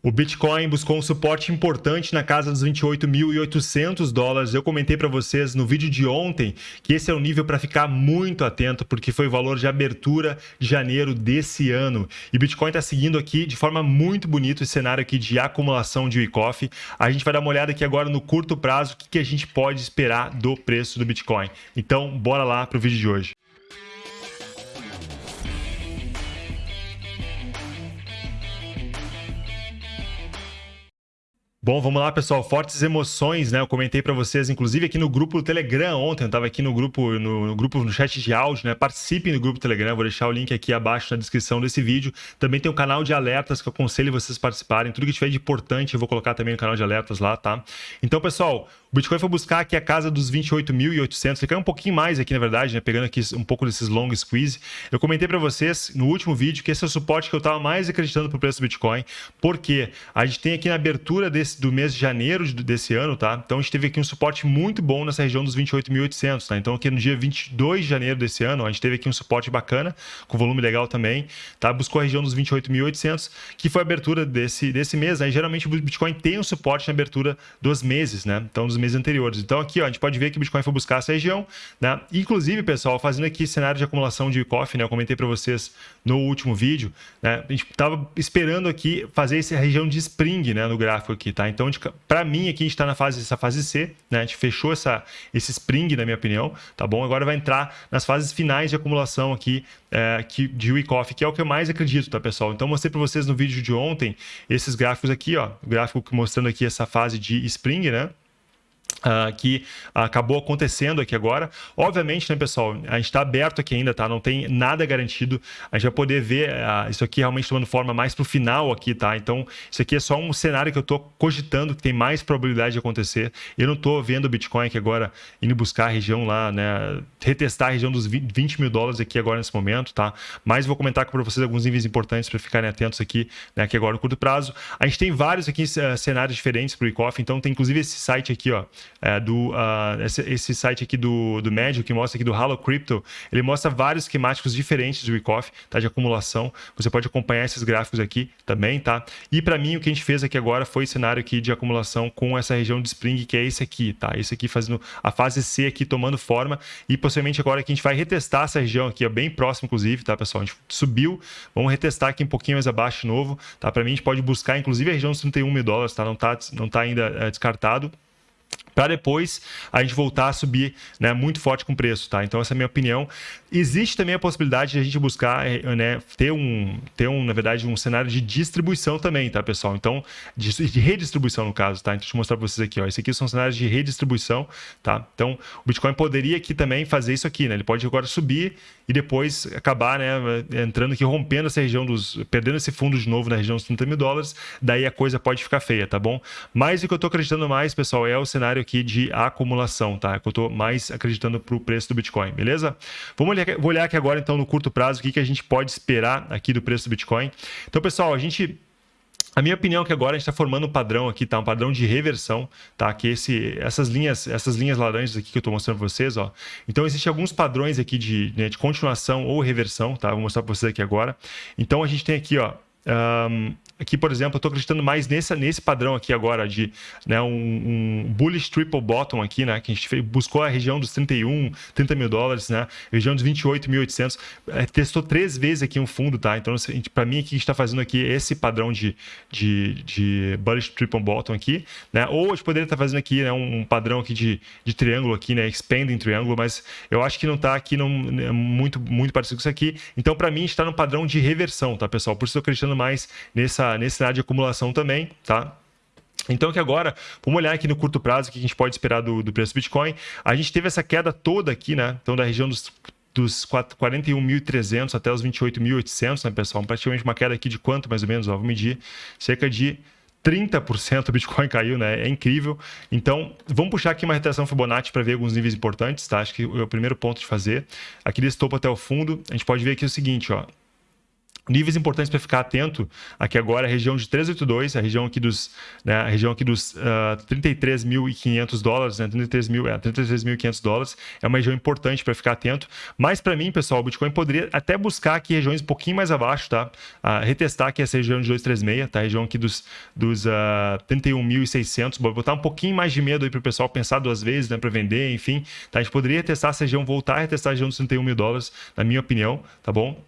O Bitcoin buscou um suporte importante na casa dos 28.800 dólares. Eu comentei para vocês no vídeo de ontem que esse é o nível para ficar muito atento, porque foi o valor de abertura de janeiro desse ano. E Bitcoin está seguindo aqui de forma muito bonita esse cenário aqui de acumulação de Wyckoff. A gente vai dar uma olhada aqui agora no curto prazo, o que, que a gente pode esperar do preço do Bitcoin. Então, bora lá para o vídeo de hoje. Bom, vamos lá, pessoal. Fortes emoções, né? Eu comentei para vocês, inclusive aqui no grupo do Telegram ontem. Eu estava aqui no grupo, no, no, grupo, no chat de áudio, né? Participem do grupo Telegram. Vou deixar o link aqui abaixo na descrição desse vídeo. Também tem um canal de alertas que eu aconselho vocês participarem. Tudo que tiver de importante eu vou colocar também no canal de alertas lá, tá? Então, pessoal, o Bitcoin foi buscar aqui a casa dos 28.800. Ele caiu um pouquinho mais aqui, na verdade, né? Pegando aqui um pouco desses long squeeze. Eu comentei para vocês no último vídeo que esse é o suporte que eu estava mais acreditando para o preço do Bitcoin. Porque a gente tem aqui na abertura desse, do mês de janeiro desse ano, tá? Então a gente teve aqui um suporte muito bom nessa região dos 28.800, tá? Então aqui no dia 22 de janeiro desse ano, a gente teve aqui um suporte bacana, com volume legal também, tá? Buscou a região dos 28.800, que foi a abertura desse, desse mês, né? E geralmente o Bitcoin tem um suporte na abertura dos meses, né? Então dos meses anteriores. Então aqui, ó, a gente pode ver que o Bitcoin foi buscar essa região, né? Inclusive, pessoal, fazendo aqui cenário de acumulação de coffee, né? Eu comentei para vocês no último vídeo, né? A gente estava esperando aqui fazer essa região de spring, né? No gráfico aqui, tá? Então, para mim, aqui a gente está na fase, essa fase C, né? A gente fechou essa, esse spring, na minha opinião, tá bom? Agora vai entrar nas fases finais de acumulação aqui é, que, de Wyckoff, que é o que eu mais acredito, tá, pessoal? Então, mostrei para vocês no vídeo de ontem esses gráficos aqui, ó. O gráfico mostrando aqui essa fase de spring, né? Uh, que acabou acontecendo aqui agora. Obviamente, né, pessoal, a gente está aberto aqui ainda, tá? Não tem nada garantido. A gente vai poder ver uh, isso aqui realmente tomando forma mais para o final aqui, tá? Então, isso aqui é só um cenário que eu estou cogitando que tem mais probabilidade de acontecer. Eu não estou vendo o Bitcoin aqui agora indo buscar a região lá, né? Retestar a região dos 20 mil dólares aqui agora nesse momento, tá? Mas vou comentar para vocês alguns níveis importantes para ficarem atentos aqui, né? Aqui agora no curto prazo. A gente tem vários aqui uh, cenários diferentes para o então tem inclusive esse site aqui, ó é, do, uh, esse, esse, site aqui do, do Médio, que mostra aqui do Halo Crypto, ele mostra vários esquemáticos diferentes do Wyckoff, tá? De acumulação. Você pode acompanhar esses gráficos aqui também, tá? E para mim, o que a gente fez aqui agora foi cenário aqui de acumulação com essa região de Spring, que é esse aqui, tá? Esse aqui fazendo a fase C aqui tomando forma e possivelmente agora que a gente vai retestar essa região aqui, é bem próximo, inclusive, tá, pessoal? A gente subiu, vamos retestar aqui um pouquinho mais abaixo de novo, tá? Para mim, a gente pode buscar, inclusive, a região dos 31 mil dólares, tá? Não tá, não tá ainda é, descartado para depois a gente voltar a subir né, muito forte com preço, tá? Então essa é a minha opinião. Existe também a possibilidade de a gente buscar eh, né, ter um, ter um, na verdade, um cenário de distribuição também, tá, pessoal? Então, de, de redistribuição no caso, tá? Então deixa eu mostrar para vocês aqui, ó. Esse aqui são cenários de redistribuição, tá? Então o Bitcoin poderia aqui também fazer isso aqui, né? Ele pode agora subir e depois acabar, né, entrando aqui, rompendo essa região dos, perdendo esse fundo de novo na região dos 30 mil dólares, daí a coisa pode ficar feia, tá bom? Mas o que eu estou acreditando mais, pessoal, é o cenário aqui de acumulação, tá? Que eu estou mais acreditando para o preço do Bitcoin, beleza? Vamos olhar, vou olhar aqui agora, então, no curto prazo, o que, que a gente pode esperar aqui do preço do Bitcoin. Então, pessoal, a gente a minha opinião é que agora a gente está formando um padrão aqui, tá? Um padrão de reversão, tá? Que esse, essas linhas, essas linhas laranjas aqui que eu estou mostrando para vocês, ó. Então existem alguns padrões aqui de, né, de continuação ou reversão, tá? Vou mostrar para vocês aqui agora. Então a gente tem aqui, ó, um, aqui, por exemplo, eu estou acreditando mais nessa, nesse padrão aqui agora de né, um, um, bullish triple bottom aqui, né? Que a gente buscou a região dos 31, 30 mil dólares, né? Região dos 28.800. É, testou três vezes aqui um fundo, tá? Então, para mim, aqui a gente está fazendo aqui esse padrão de, de, de bullish triple bottom aqui, né? Ou a gente poderia estar tá fazendo aqui né, um, padrão aqui de, de triângulo aqui, né? Expanding triângulo, mas eu acho que não está aqui não, é muito, muito parecido com isso aqui. Então, para mim, está no padrão de reversão, tá, pessoal? Por isso eu estou acreditando mais nessa, nesse cenário de acumulação também, tá? Então que agora, vamos olhar aqui no curto prazo o que a gente pode esperar do, do preço do Bitcoin. A gente teve essa queda toda aqui, né? Então da região dos dos 41.300 até os 28.800, né, pessoal? Praticamente uma queda aqui de quanto, mais ou menos? Ó, vou medir. Cerca de 30% o Bitcoin caiu, né? É incrível. Então, vamos puxar aqui uma retração Fibonacci para ver alguns níveis importantes, tá? Acho que é o primeiro ponto de fazer. Aqui desse topo até o fundo, a gente pode ver aqui o seguinte, ó Níveis importantes para ficar atento aqui agora a região de 382, a região aqui dos, né, a região aqui dos uh, ah, 33.500 dólares, né, 33 mil, é, 33.500 dólares é uma região importante para ficar atento. Mas para mim, pessoal, o Bitcoin poderia até buscar aqui regiões um pouquinho mais abaixo, tá? Uh, retestar aqui essa região de 236, tá? A região aqui dos, dos uh, ah, 31.600, botar um pouquinho mais de medo aí para o pessoal pensar duas vezes, né, para vender, enfim. Tá? A gente poderia testar essa região, voltar a retestar a região dos 31 mil dólares, na minha opinião, tá bom?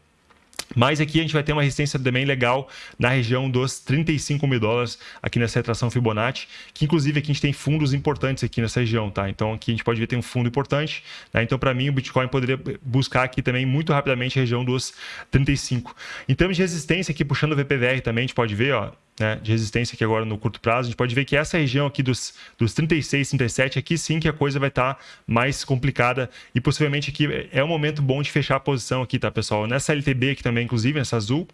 Mas aqui a gente vai ter uma resistência também legal na região dos 35 mil dólares aqui nessa retração Fibonacci, que inclusive aqui a gente tem fundos importantes aqui nessa região, tá? Então aqui a gente pode ver tem um fundo importante, né? Então para mim o Bitcoin poderia buscar aqui também muito rapidamente a região dos 35. Em termos de resistência aqui, puxando o VPVR também, a gente pode ver, ó, né, de resistência aqui agora no curto prazo, a gente pode ver que essa região aqui dos, dos 36, 37, aqui sim que a coisa vai estar tá mais complicada e possivelmente aqui é um momento bom de fechar a posição aqui, tá, pessoal? Nessa LTB aqui também, inclusive, nessa azul,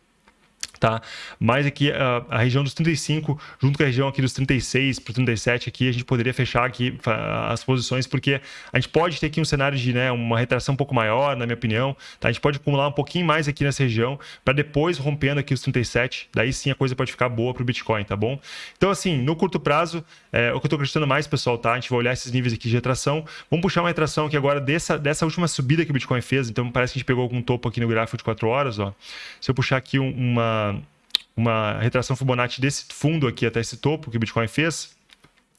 tá? Mas aqui a, a, região dos 35, junto com a região aqui dos 36 para 37 aqui, a gente poderia fechar aqui as posições, porque a gente pode ter aqui um cenário de né, uma retração um pouco maior, na minha opinião, tá? A gente pode acumular um pouquinho mais aqui nessa região, para depois rompendo aqui os 37, daí sim a coisa pode ficar boa para o Bitcoin, tá bom? Então, assim, no curto prazo, é, o que eu estou acreditando mais, pessoal, tá? A gente vai olhar esses níveis aqui de retração. Vamos puxar uma retração aqui agora dessa, dessa última subida que o Bitcoin fez, então parece que a gente pegou algum topo aqui no gráfico de 4 horas, ó. Se eu puxar aqui uma uma retração Fibonacci desse fundo aqui até esse topo que o Bitcoin fez,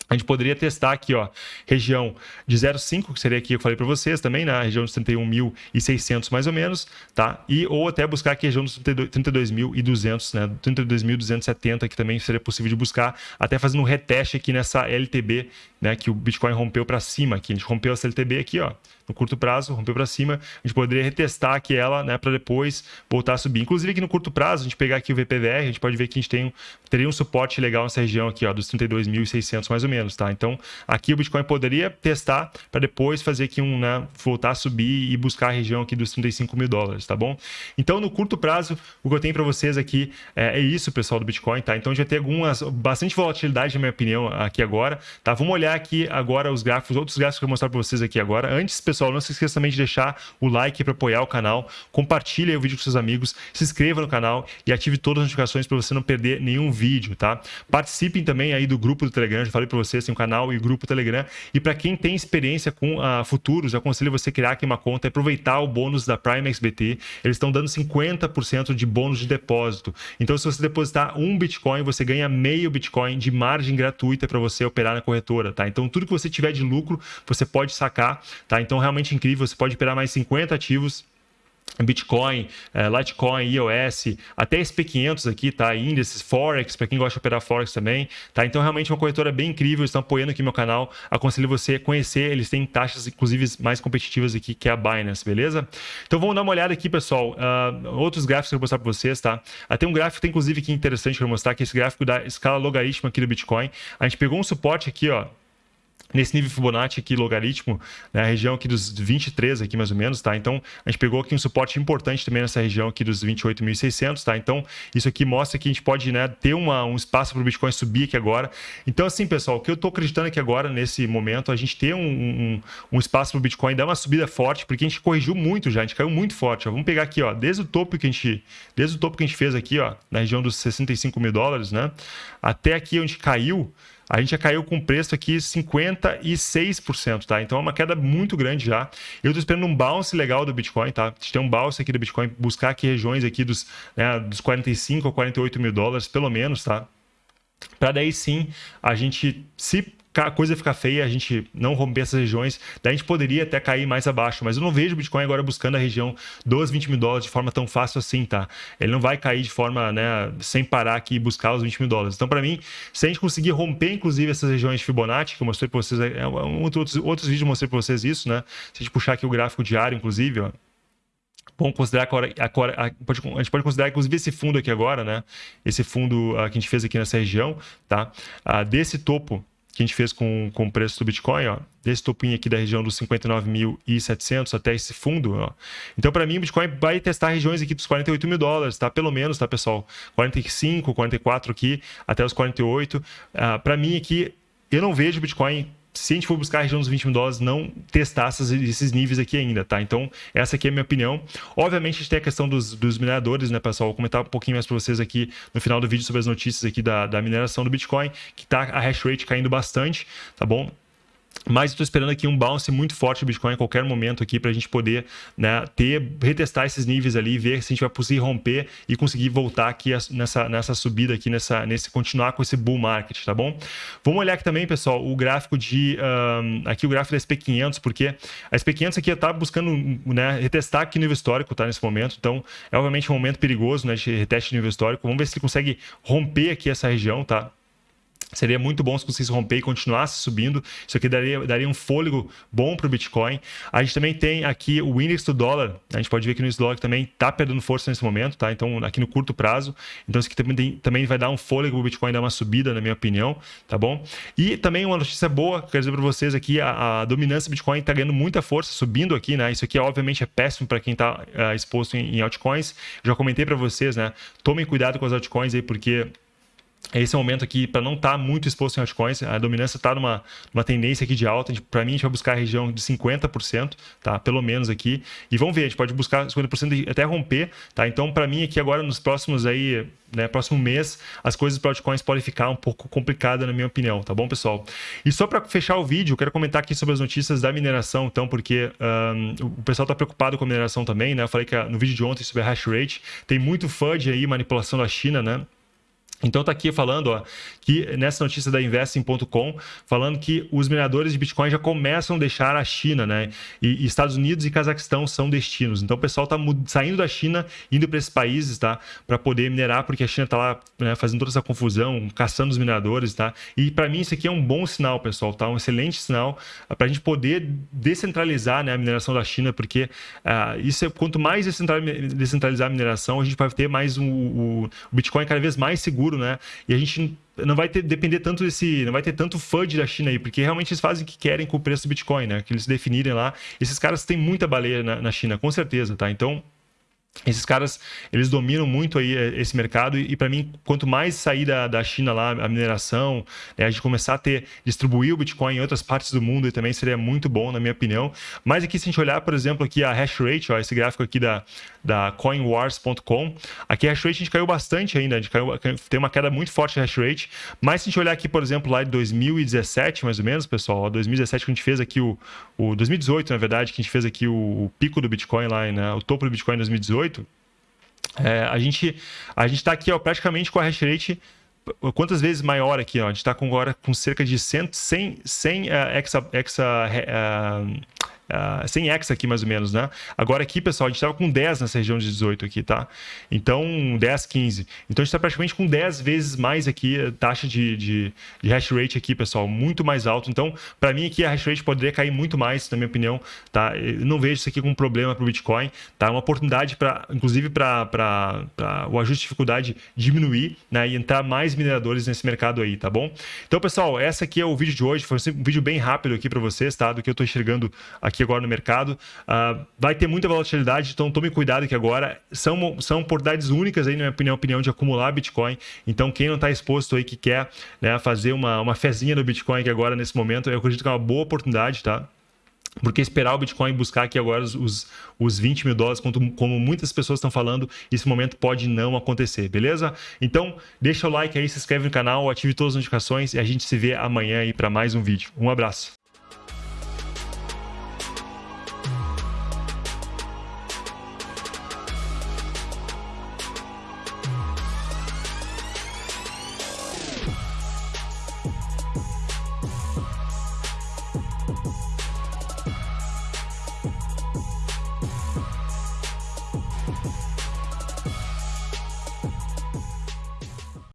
a gente poderia testar aqui, ó, região de 0,5, que seria aqui que eu falei para vocês também, na né? região de 31.600 mais ou menos, tá? E ou até buscar aqui a região dos 32.200, né? 32.270 que também seria possível de buscar, até fazendo um reteste aqui nessa LTB, né, que o Bitcoin rompeu para cima aqui. A gente rompeu essa LTB aqui, ó, no curto prazo, rompeu para cima, a gente poderia retestar aqui ela, né, para depois voltar a subir. Inclusive aqui no curto prazo, a gente pegar aqui o VPVR, a gente pode ver que a gente tem um, teria um suporte legal nessa região aqui, ó, dos 32.600 mais ou menos, tá? Então, aqui o Bitcoin poderia testar para depois fazer aqui um, né, voltar a subir e buscar a região aqui dos 35 mil dólares, tá bom? Então, no curto prazo, o que eu tenho para vocês aqui é, é, isso, pessoal do Bitcoin, tá? Então, já tem algumas, bastante volatilidade, na minha opinião, aqui agora, tá? Vamos olhar aqui agora os gráficos, outros gráficos que eu vou mostrar para vocês aqui agora. Antes, pessoal, pessoal, não se esqueça também de deixar o like para apoiar o canal, compartilhe o vídeo com seus amigos, se inscreva no canal e ative todas as notificações para você não perder nenhum vídeo, tá? Participem também aí do grupo do Telegram, já falei para vocês, tem um canal e o grupo Telegram. E para quem tem experiência com uh, futuros, aconselho você criar aqui uma conta e aproveitar o bônus da Prime XBT. Eles estão dando 50% de bônus de depósito. Então, se você depositar um Bitcoin, você ganha meio Bitcoin de margem gratuita para você operar na corretora, tá? Então, tudo que você tiver de lucro, você pode sacar, tá? Então, realmente incrível você pode operar mais 50 ativos Bitcoin, é, Litecoin, iOS, até SP500 aqui, tá? Índices, Forex, para quem gosta de operar Forex também, tá? Então, realmente, uma corretora bem incrível, estão apoiando aqui meu canal. Aconselho você a conhecer, eles têm taxas, inclusive, mais competitivas aqui, que é a Binance, beleza? Então, vamos dar uma olhada aqui, pessoal. Uh, outros gráficos que eu vou mostrar para vocês, tá? Uh, tem um gráfico, tem, inclusive, aqui interessante para mostrar, que é esse gráfico da escala logarítmica aqui do Bitcoin. A gente pegou um suporte aqui, ó, nesse nível Fibonacci aqui, logaritmo, né, a região aqui dos 23 aqui mais ou menos, tá? Então, a gente pegou aqui um suporte importante também nessa região aqui dos 28.600, tá? Então, isso aqui mostra que a gente pode, né, ter uma, um espaço para o Bitcoin subir aqui agora. Então, assim, pessoal, o que eu estou acreditando aqui agora, nesse momento, a gente ter um, um, um espaço para o Bitcoin dar uma subida forte, porque a gente corrigiu muito já, a gente caiu muito forte, ó. Vamos pegar aqui, ó, desde o topo que a gente, desde o topo que a gente fez aqui, ó, na região dos 65 mil dólares, né? Até aqui onde caiu, a gente já caiu com preço aqui 56%, tá? Então é uma queda muito grande já. Eu estou esperando um bounce legal do Bitcoin, tá? A gente tem um bounce aqui do Bitcoin, buscar aqui regiões aqui dos, né, dos 45 ou 48 mil dólares, pelo menos, tá? Para daí sim a gente, se a coisa ficar feia, a gente não romper essas regiões, daí a gente poderia até cair mais abaixo. Mas eu não vejo o Bitcoin agora buscando a região dos 20 mil dólares de forma tão fácil assim, tá? Ele não vai cair de forma, né, sem parar aqui e buscar os 20 mil dólares. Então, para mim, se a gente conseguir romper, inclusive, essas regiões de Fibonacci, que eu mostrei para vocês, é, outros, outros vídeos eu mostrei para vocês isso, né? Se a gente puxar aqui o gráfico diário, inclusive, ó, Bom, considerar agora, agora a, a, gente pode considerar, inclusive, esse fundo aqui agora, né? Esse fundo uh, que a gente fez aqui nessa região, tá? Uh, desse topo que a gente fez com, com o preço do Bitcoin, ó, desse topinho aqui da região dos 59.700 até esse fundo. Ó. Então, para mim, o Bitcoin vai testar regiões aqui dos 48 mil dólares, tá? Pelo menos, tá, pessoal? 45, 44 aqui, até os 48. Uh, para mim aqui, eu não vejo Bitcoin se a gente for buscar a região dos 20 mil dólares, não testar essas, esses níveis aqui ainda, tá? Então, essa aqui é a minha opinião. Obviamente, a gente tem a questão dos, dos mineradores, né, pessoal? Vou comentar um pouquinho mais para vocês aqui no final do vídeo sobre as notícias aqui da, da mineração do Bitcoin, que tá a hash rate caindo bastante, tá bom? Mas estou esperando aqui um bounce muito forte do Bitcoin a qualquer momento aqui para a gente poder né, ter, retestar esses níveis ali, ver se a gente vai conseguir romper e conseguir voltar aqui nessa, nessa subida aqui, nessa, nesse continuar com esse bull market, tá bom? Vamos olhar aqui também, pessoal, o gráfico de um, aqui o gráfico da SP500, porque a SP500 aqui está buscando né, retestar aqui no nível histórico, tá nesse momento. Então, é obviamente um momento perigoso, né, de reteste de nível histórico. Vamos ver se ele consegue romper aqui essa região, tá? Seria muito bom se conseguisse romper e continuasse subindo. Isso aqui daria, daria um fôlego bom para o Bitcoin. A gente também tem aqui o índice do dólar. A gente pode ver que o índice do dólar também está perdendo força nesse momento, tá? Então, aqui no curto prazo. Então, isso aqui também, tem, também vai dar um fôlego para o Bitcoin dar uma subida, na minha opinião, tá bom? E também uma notícia boa, quero dizer para vocês aqui, a, a dominância do Bitcoin está ganhando muita força, subindo aqui, né? Isso aqui, obviamente, é péssimo para quem está uh, eh, exposto em, em altcoins. Já comentei para vocês, né? Tomem cuidado com as altcoins aí, porque é o momento aqui para não estar tá muito exposto em altcoins. A dominância está numa, numa tendência aqui de alta. Para mim, a gente vai buscar a região de 50%, tá? Pelo menos aqui. E vamos ver, a gente pode buscar 50% e até romper, tá? Então, para mim, aqui agora, nos próximos aí, né, próximo mês, as coisas para altcoins podem ficar um pouco complicadas, na minha opinião, tá bom, pessoal? E só para fechar o vídeo, eu quero comentar aqui sobre as notícias da mineração, então, porque um, o pessoal está preocupado com a mineração também, né? Eu falei que no vídeo de ontem sobre a hash rate, tem muito FUD aí, manipulação da China, né? Então está aqui falando ó, que nessa notícia da Investing.com, falando que os mineradores de Bitcoin já começam a deixar a China, né? E, Estados Unidos e Cazaquistão são destinos. Então o pessoal está saindo da China, indo para esses países, tá? Para poder minerar, porque a China está lá né, fazendo toda essa confusão, caçando os mineradores, tá? E para mim isso aqui é um bom sinal, pessoal, tá? Um excelente sinal para a gente poder descentralizar né, a mineração da China, porque uh, isso é, quanto mais descentralizar a mineração, a gente vai ter mais o, o Bitcoin cada vez mais seguro seguro, né? E a gente não vai ter, depender tanto desse, não vai ter tanto FUD da China aí, porque realmente eles fazem o que querem com o preço do Bitcoin, né? Que eles definirem lá. Esses caras têm muita baleia na, na China, com certeza, tá? Então, esses caras, eles dominam muito aí eh, esse mercado e, para mim, quanto mais sair da, da China lá, a mineração, né, a gente começar a ter, distribuir o Bitcoin em outras partes do mundo também seria muito bom, na minha opinião. Mas aqui, se a gente olhar, por exemplo, aqui a hash rate, ó, esse gráfico aqui da, da coinwars.com, aqui a hash rate a gente caiu bastante ainda, a gente caiu, tem uma queda muito forte a hash rate, mas se a gente olhar aqui, por exemplo, lá de 2017, mais ou menos, pessoal, ó, 2017 que a gente fez aqui o, o 2018, na verdade, que a gente fez aqui o, o pico do Bitcoin lá, né, o topo do Bitcoin em 2018, 2018, é, a gente a gente está aqui ó, praticamente com a hash rate quantas vezes maior aqui? Ó? A gente está agora com cerca de 100, 100, 100 uh, exa, exa, uh, uh, ah, 100 X aqui mais ou menos, né? Agora aqui, pessoal, a gente estava com 10 nessa região de 18 aqui, tá? Então, 10, 15. Então, a gente está praticamente com 10 vezes mais aqui a taxa de, de, de hash rate aqui, pessoal, muito mais alto. Então, para mim aqui a hash rate poderia cair muito mais, na minha opinião, tá? Eu não vejo isso aqui como problema para o Bitcoin, tá? É uma oportunidade para, inclusive, para o ajuste de dificuldade diminuir, né? E entrar mais mineradores nesse mercado aí, tá bom? Então, pessoal, essa aqui é o vídeo de hoje. Foi um vídeo bem rápido aqui para vocês, tá? Do que eu estou enxergando aqui aqui agora no mercado. Uh, vai ter muita volatilidade, então tome cuidado aqui agora. São, são oportunidades únicas aí, na minha opinião, de acumular Bitcoin. Então, quem não está exposto aí, que quer né, fazer uma, uma fezinha no Bitcoin aqui agora, nesse momento, eu acredito que é uma boa oportunidade, tá? Porque esperar o Bitcoin buscar aqui agora os, os 20 mil dólares, como, como muitas pessoas estão falando, esse momento pode não acontecer, beleza? Então, deixa o like aí, se inscreve no canal, ative todas as notificações e a gente se vê amanhã aí para mais um vídeo. Um abraço.